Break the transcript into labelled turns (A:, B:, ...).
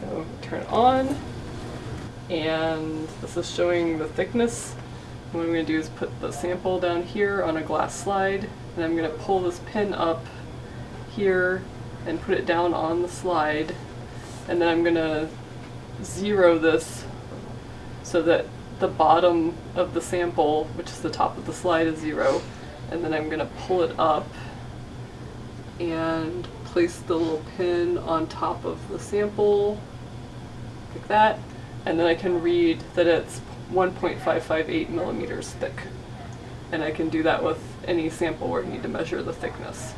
A: So turn on, and this is showing the thickness. And what I'm going to do is put the sample down here on a glass slide, and I'm going to pull this pin up here and put it down on the slide, and then I'm going to zero this so that the bottom of the sample, which is the top of the slide, is zero, and then I'm going to pull it up and place the little pin on top of the sample, like that, and then I can read that it's 1.558 millimeters thick. And I can do that with any sample where you need to measure the thickness.